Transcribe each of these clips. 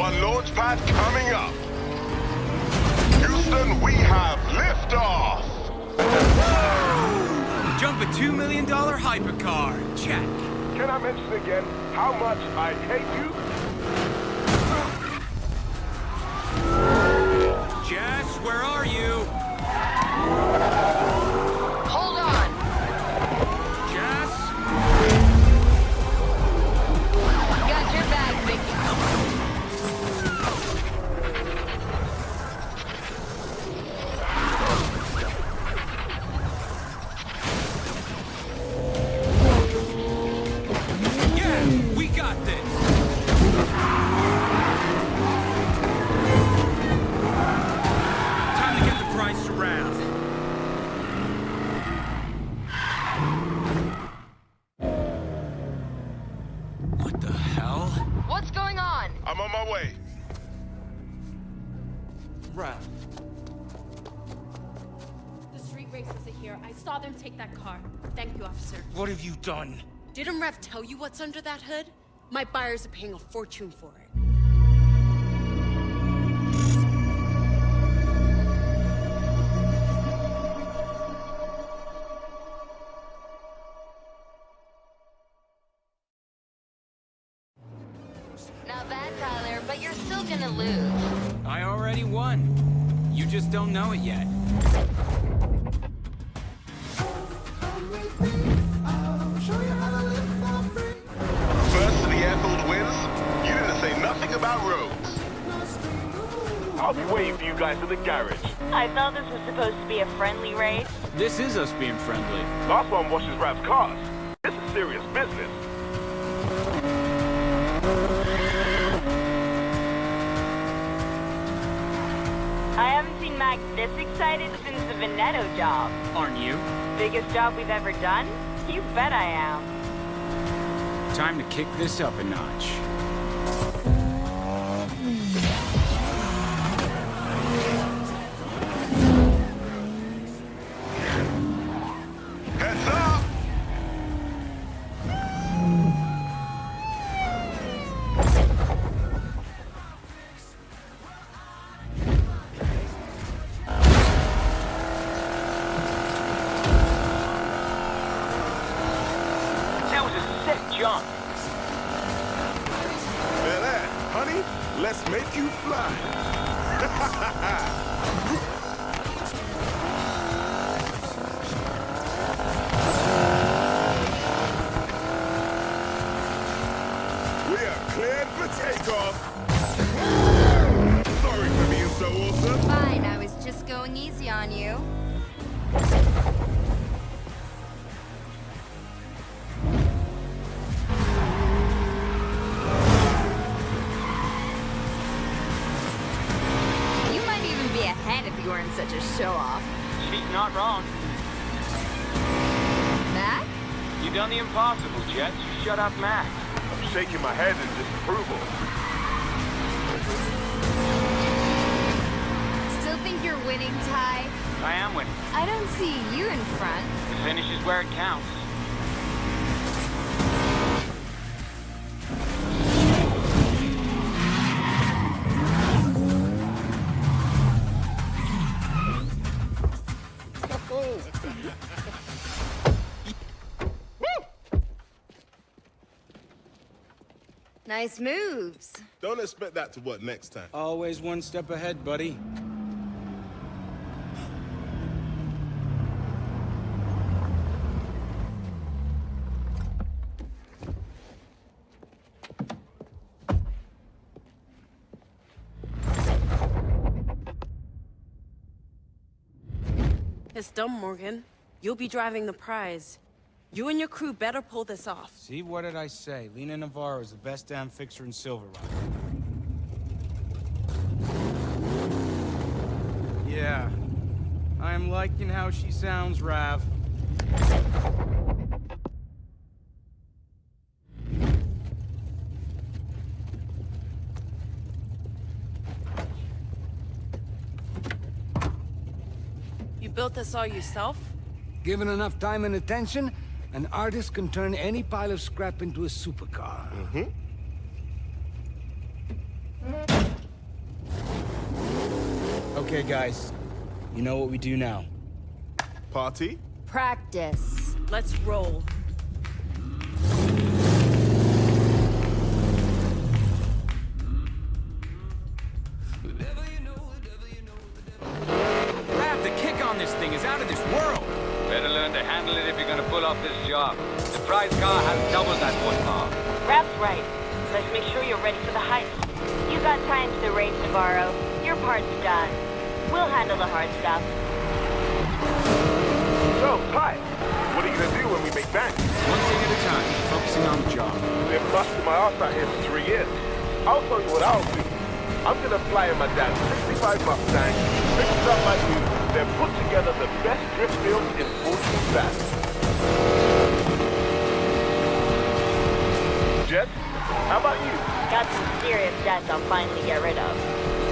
One launch pad coming up. Houston, we have liftoff. Jump a $2 million hypercar. Check. Can I mention again how much I hate you? Jess, where are you? The price to Rav. What the hell? What's going on? I'm on my way. Rav. The street racers are here. I saw them take that car. Thank you, officer. What have you done? Didn't Rav tell you what's under that hood? My buyers are paying a fortune for it. Know it yet. First to the airfield wins. You didn't say nothing about roads. I'll be waiting for you guys in the garage. I thought this was supposed to be a friendly race. This is us being friendly. Last one washes Rav's cars. This is serious business. I Mac this excited since the Veneto job. Aren't you? Biggest job we've ever done? You bet I am. Time to kick this up a notch. Not wrong. Mac? You done the impossible, Jets. You shut up Mac. I'm shaking my head in disapproval. Still think you're winning, Ty? I am winning. I don't see you in front. The finish is where it counts. Nice moves. Don't expect that to work next time. Always one step ahead, buddy. It's dumb, Morgan. You'll be driving the prize. You and your crew better pull this off. See, what did I say? Lena Navarro is the best damn fixer in Silver Rock. Yeah. I'm liking how she sounds, Rav. You built this all yourself? Given enough time and attention, an artist can turn any pile of scrap into a supercar. Mm -hmm. Okay, guys. You know what we do now. Party? Practice. Let's roll. Job. The prize car has double that horsepower. Rav's right. Let's make sure you're ready for the heist. You got time to the race, Navarro. Your part's done. We'll handle the hard stuff. So, Ty, what are you gonna do when we make bank? One thing at a time, focusing on the job. Been busting my ass out here for three years. I'll tell you what I'll do. I'm gonna fly in my dad's 65 Mustang, fix it up like you, then put together the best drift film in 14 fat. How about you? Got some serious debts I'll finally get rid of.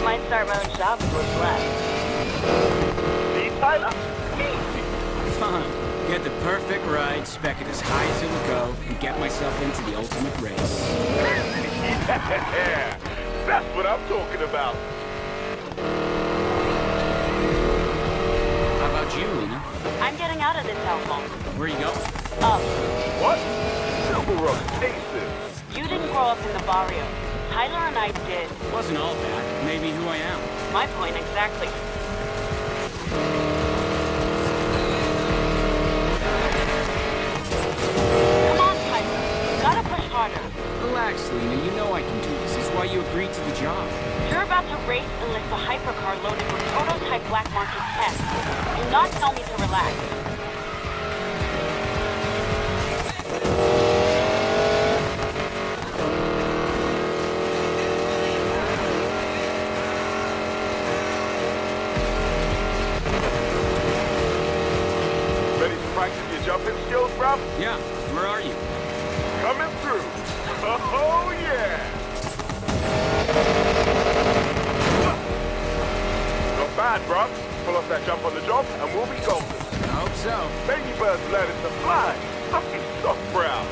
Might start my own shop with what's left. Steve Tyler? Easy. Fine. Get the perfect ride, spec it as high as it'll go, and get myself into the ultimate race. yeah, that's what I'm talking about. How about you, Lena? I'm getting out of this hellhole. Where you going? Up. What? Silver Road Aces. You didn't grow up in the barrio. Tyler and I did. It Wasn't all that. Maybe who I am. My point exactly. Come on, Tyler. Gotta push harder. Relax, Lena. You know I can do this. It's why you agreed to the job. You're about to race and lift a hypercar loaded with prototype black market tech. Do not tell me to relax. Ready to practice your jumping skills, bruv? Yeah. Where are you? Coming through. Oh, yeah. Not bad, bruv. Pull off that jump on the job, and we'll be golden. I hope so. Baby bird's learning to fly. Fucking soft brown.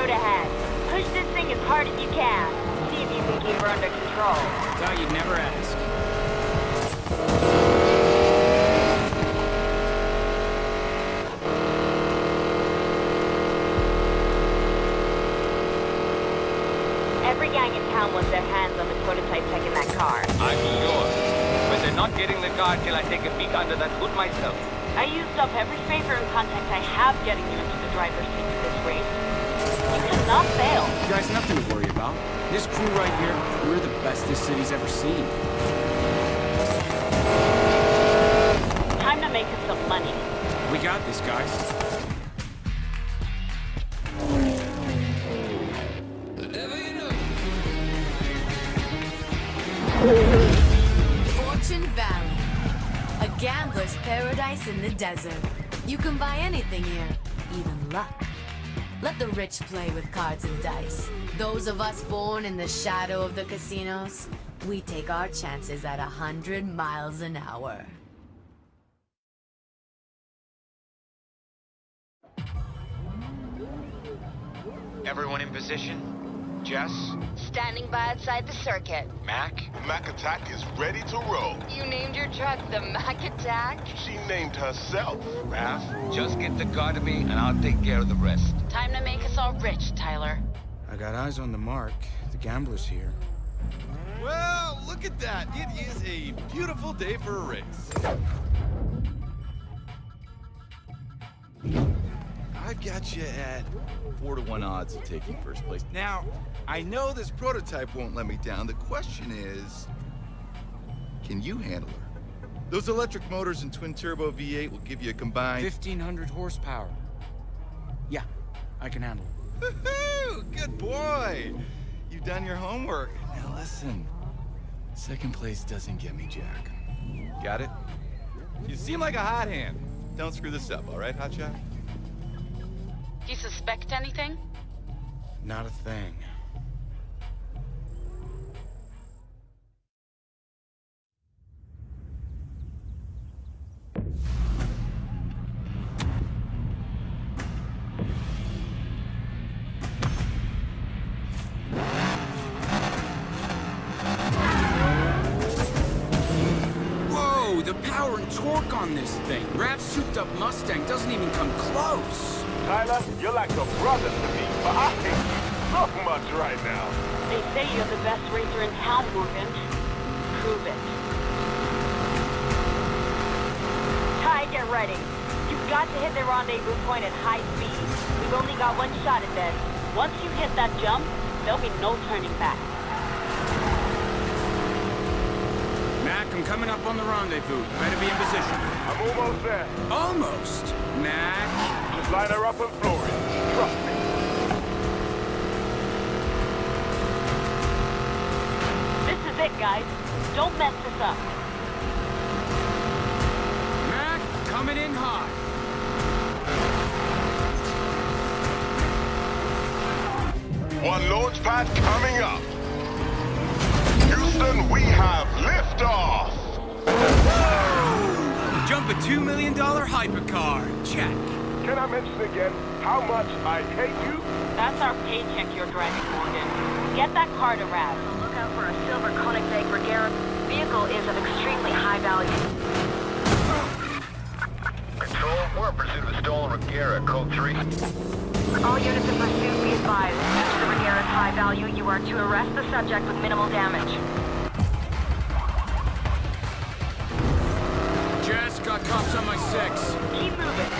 Road ahead. Push this thing as hard as you can. See if you can keep her under control. Thought you'd never ask. Every gang in town wants their hands on the prototype tech in that car. I'm sure. But they're not getting the car till I take a peek under that hood myself. I used up every favor and contact I have getting you into the driver's seat for this race. You cannot fail. Guys, nothing to worry about. This crew right here, we're the best this city's ever seen. Time to make us some money. We got this, guys. Fortune Valley. A gambler's paradise in the desert. You can buy anything here, even luck. Let the rich play with cards and dice. Those of us born in the shadow of the casinos, we take our chances at a hundred miles an hour. Everyone in position? Jess? Standing by outside the circuit. Mac? Mac Attack is ready to roll. You named your truck the Mac Attack? She named herself. Rav, just get the car to me and I'll take care of the rest. Time to make us all rich, Tyler. I got eyes on the mark. The gambler's here. Well, look at that. It is a beautiful day for a race. I've got you at four to one odds of taking first place. Now, I know this prototype won't let me down. The question is, can you handle her? Those electric motors and twin turbo V8 will give you a combined 1,500 horsepower. Yeah, I can handle it. Woohoo! Good boy! You've done your homework. Now listen, second place doesn't get me jack. Got it? You seem like a hot hand. Don't screw this up, all right, Hotshot? You suspect anything? Not a thing. Power and torque on this thing. Rav's souped up Mustang doesn't even come close. Tyler, you're like a brother to me, but I hate you so much right now. They say you're the best racer in town, Morgan. Prove it. Ty, get ready. You've got to hit the rendezvous point at high speed. We've only got one shot at this. Once you hit that jump, there'll be no turning back. Mac, I'm coming up on the rendezvous. Better be in position. I'm almost there. Almost. Mac. Just line her up and floor it. Trust me. This is it, guys. Don't mess this up. Mac, coming in hot. One launch pad coming up. Houston, we have liftoff. Jump a $2 million hypercar. Check. Can I mention again how much I hate you? That's our paycheck you're driving, Morgan. Get that car to Rav. Look out for a silver Koenigsegg Regera. Vehicle is of extremely high value. Control, we're in pursuit of a stolen Regera, code 3. All units in pursuit, be advised. Due to the Regera's high value, you are to arrest the subject with minimal damage. Jess, got cops on my six. Keep moving.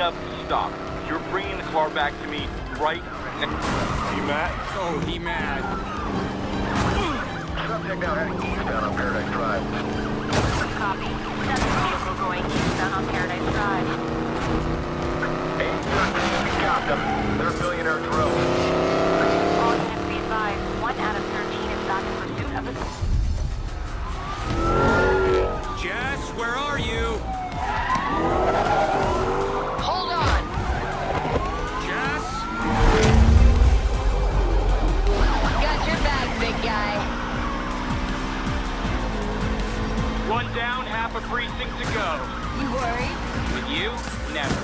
You're thinking of, stop. You're bringing the car back to me right now. You mad? Oh, he mad. Subject now heading eastbound on Paradise Drive. Copy. Seven vehicle going eastbound on Paradise Drive. 813, we got them. They're Billionaire's Row. All units be advised. One out of 13 is back in pursuit of the... Jess, where are you? One down, half a precinct to go. You worried? With you, never.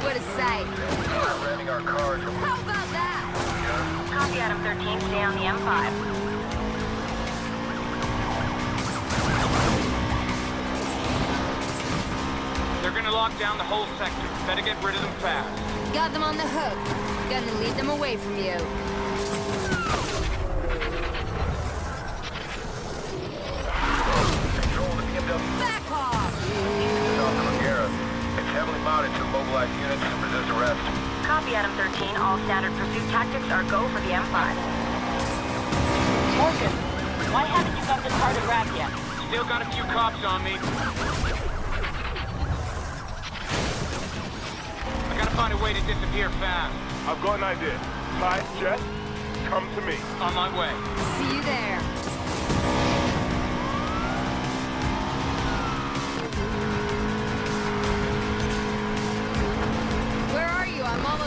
what a sight. Our cars. How about that? Copy Adam 13, stay on the M5. They're gonna lock down the whole sector. Better get rid of them fast. Got them on the hook. Gonna lead them away from you. Mounted units and resist arrest. Copy Adam 13, all standard pursuit tactics are go for the M5. Morgan, why haven't you got the car to Rav yet? Still got a few cops on me. I gotta find a way to disappear fast. I've got an idea. Ty, Jess, come to me. On my way. See you there.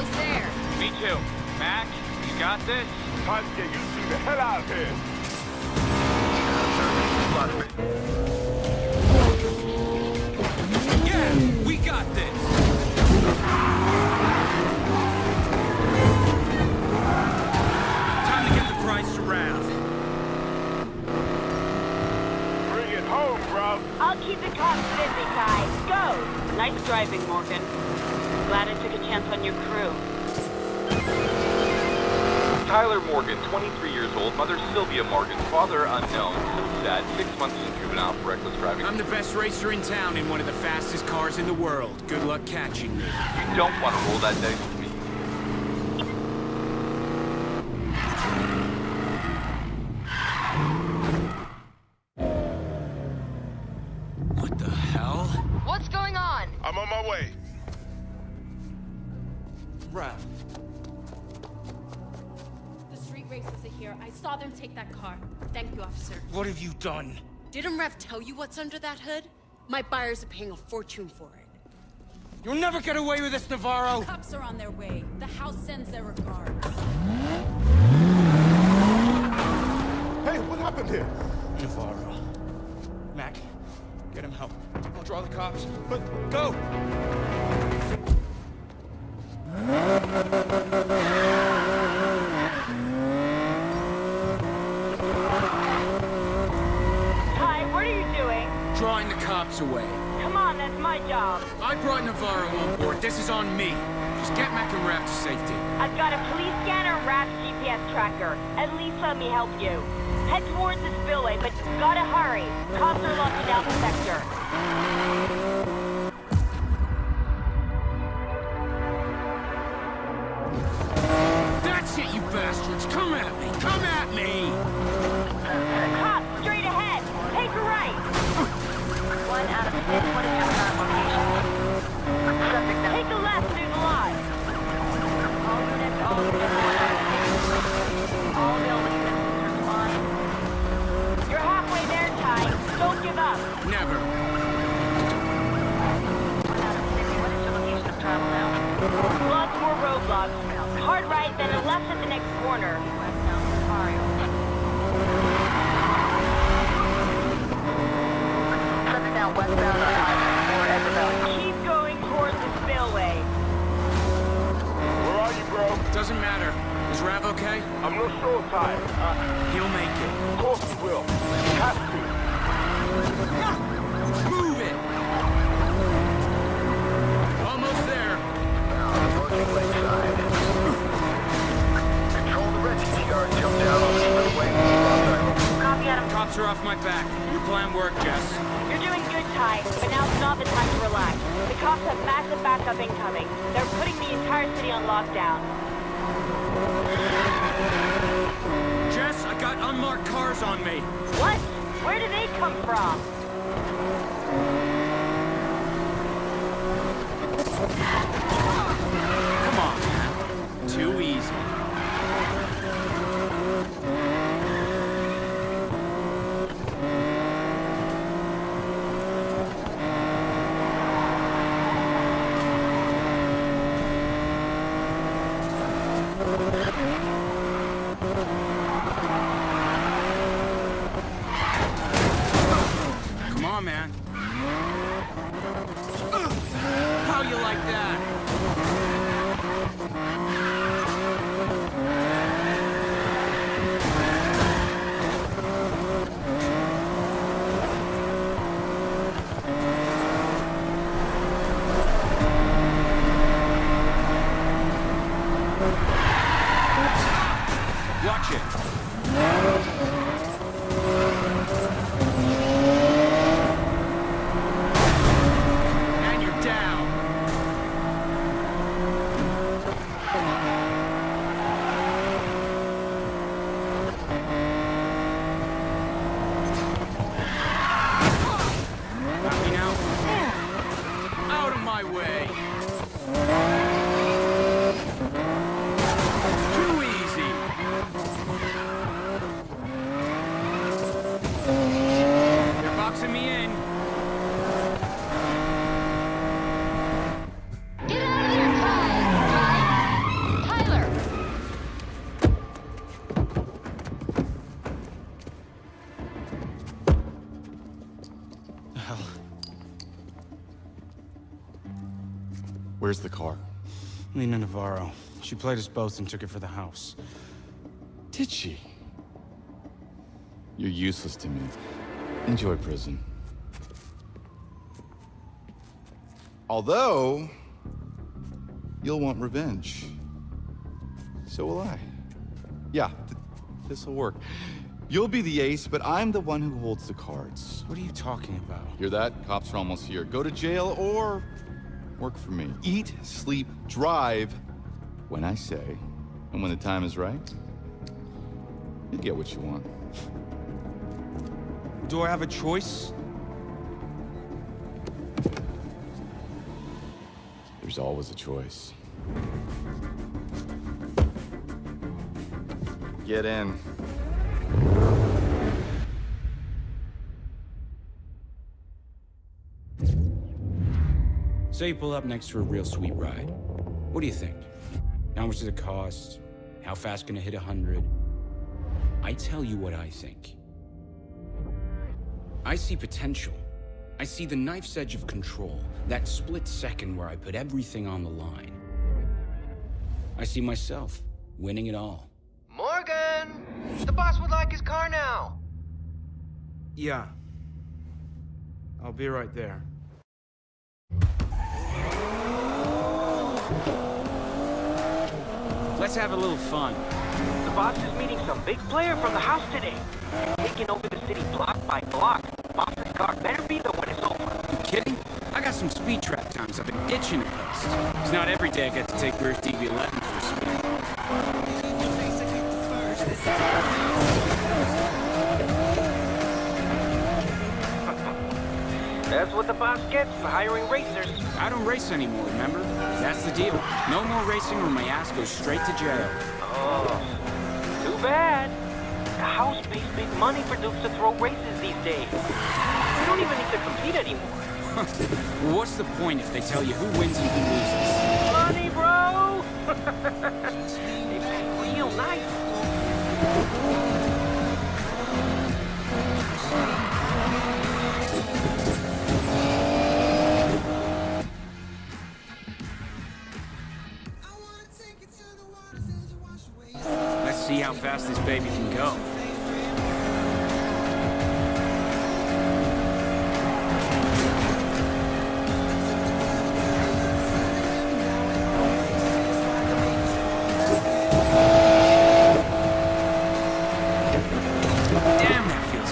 Almost there. Me too. Mac, you got this? Time to get you two the hell out of here. Yeah, we got this. Time to get the price to Rav. Bring it home, bro. I'll keep the cops busy, Ty. Go! Nice driving, Morgan. Glad I took a chance on your crew. Tyler Morgan, 23 years old, mother Sylvia Morgan, father unknown, so sad, six months in juvenile for reckless driving. I'm the best racer in town in one of the fastest cars in the world. Good luck catching me. You don't want to roll that dice Didn't Rav tell you what's under that hood? My buyers are paying a fortune for it. You'll never get away with this, Navarro! The Cops are on their way. The house sends their regards. Hey, what happened here? Navarro. Mac, get him help. I'll draw the cops. But go! This is on me. Just get Mac and Rav to safety. I've got a police scanner Rav's GPS tracker. At least let me help you. Head towards the spillway, but you've gotta hurry. Cops are locking down the sector. Are off my back. Your plan worked, Jess. You're doing good, Ty, but now's not the time to relax. The cops have massive backup incoming. They're putting the entire city on lockdown. Jess, I got unmarked cars on me. What? Where do they come from? The car? Lena Navarro. She played us both and took it for the house. Did she? You're useless to me. Enjoy prison. Although, you'll want revenge. So will I. Yeah, th this'll work. You'll be the ace, but I'm the one who holds the cards. What are you talking about? Hear that? Cops are almost here. Go to jail or work for me. Eat, sleep, drive when I say, and when the time is right, you get what you want. Do I have a choice? There's always a choice. Get in. Say you pull up next to a real sweet ride. What do you think? How much does it cost? How fast can it hit 100? I tell you what I think. I see potential. I see the knife's edge of control, that split second where I put everything on the line. I see myself winning it all. Morgan! The boss would like his car now. Yeah. I'll be right there. Let's have a little fun. The boss is meeting some big player from the house today. Taking over the city block by block. Boss's car better be the one it's over. You kidding? I got some speed trap times I've been itching to place. It's not every day I get to take Bruce DB11 for a spin. That's what the boss gets for hiring racers. I don't race anymore, remember? That's the deal. No more racing or my ass goes straight to jail. Oh, too bad. The house pays big money for Dukes to throw races these days. We don't even need to compete anymore. what's the point if they tell you who wins and who loses? Money, bro! they pay real nice. Fast this baby can go. Damn, that feels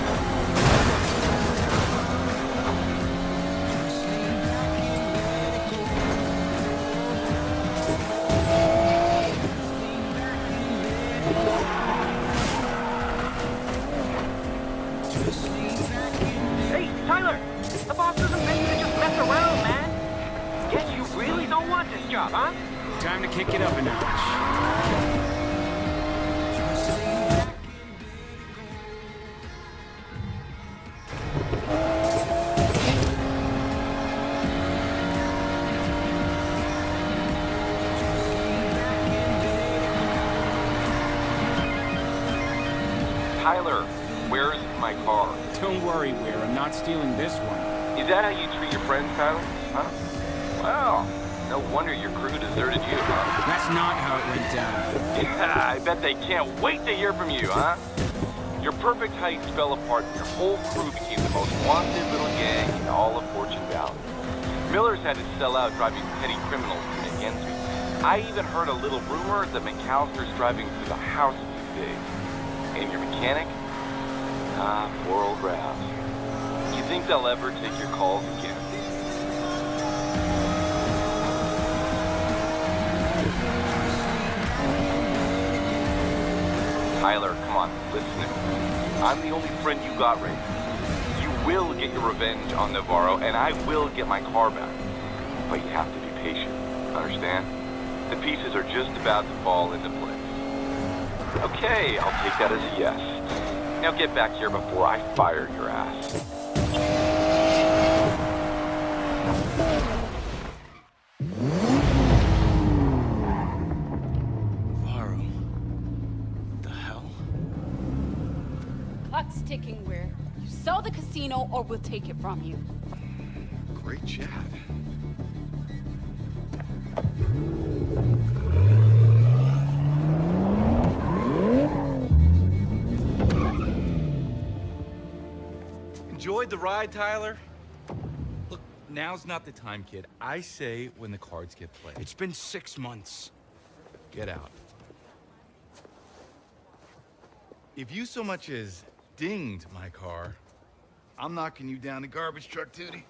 Tyler, where's my car? Don't worry, Weir. I'm not stealing this one. Is that how you treat your friends, Tyler? Huh? Well, no wonder your crew deserted you, huh? That's not how it went down. Yeah, I bet they can't wait to hear from you, huh? Your perfect heights fell apart and your whole crew became the most wanted little gang in all of Fortune Valley. Miller's had to sell out driving petty criminals against me. I even heard a little rumor that McAlister's driving through the house these days. And your mechanic? Ah, poor old Ravs. You think they'll ever take your calls again? Tyler, come on, listen. I'm the only friend you got right now. You will get your revenge on Navarro, and I will get my car back. But you have to be patient, understand? The pieces are just about to fall into place. Okay, I'll take that as a yes. Now get back here before I fire your ass. Varro. The hell? Clock's ticking, Weir. You sell the casino or we'll take it from you. Great chat. The ride, Tyler? Look, now's not the time, kid. I say when the cards get played. It's been six months. Get out. If you so much as dinged my car, I'm knocking you down the garbage truck, Tootie.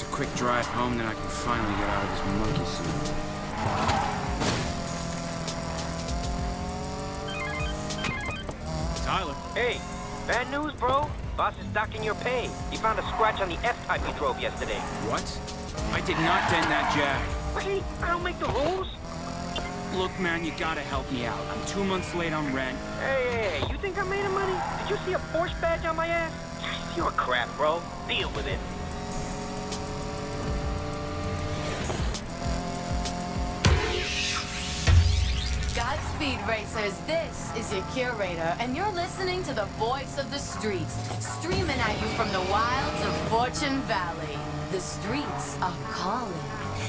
Just a quick drive home, then I can finally get out of this monkey suit. Tyler. Hey, bad news, bro. Boss is docking your pay. He found a scratch on the F-Type you drove yesterday. What? I did not dent that jack. Wait, I don't make the rules. Look, man, you gotta help me out. I'm two months late on rent. Hey, hey, hey, you think I made of money? Did you see a Porsche badge on my ass? You're a crap, bro. Deal with it. Godspeed, racers. This is your curator, and you're listening to the voice of the streets, streaming at you from the wilds of Fortune Valley. The streets are calling.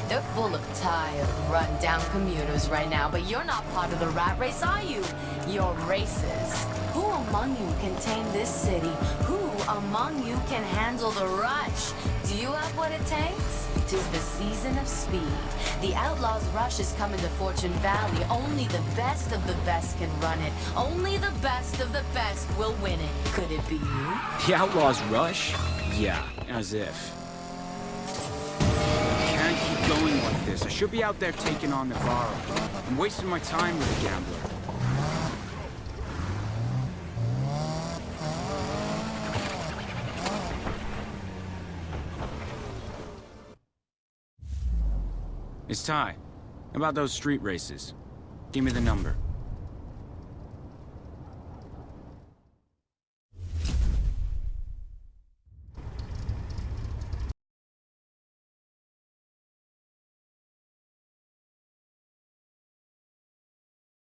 They're full of tired, run-down commuters right now, but you're not part of the rat race, are you? You're racers. Who among you can tame this city? Who among you can handle the rush? Do you have what it takes? Tis the season of speed. The Outlaws Rush is coming to Fortune Valley. Only the best of the best can run it. Only the best of the best will win it. Could it be you? The Outlaws Rush? Yeah, as if. I can't keep going like this. I should be out there taking on Navarro. I'm wasting my time with a gambler. It's Ty. About those street races. Give me the number.